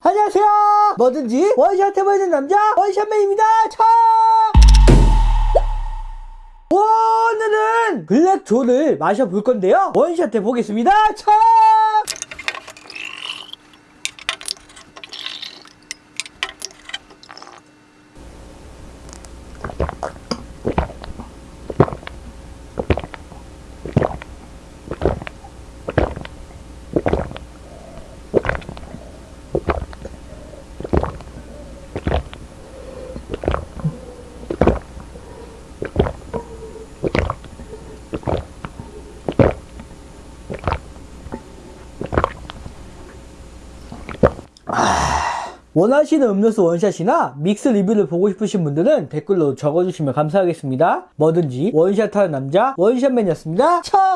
안녕하세요. 뭐든지 원샷 해보이는 남자 원샷맨입니다. 차! 오늘은 블랙존을 마셔볼 건데요. 원샷 해보겠습니다. 차 원하시는 음료수 원샷이나 믹스 리뷰를 보고 싶으신 분들은 댓글로 적어주시면 감사하겠습니다. 뭐든지 원샷하는 남자 원샷맨이었습니다. 척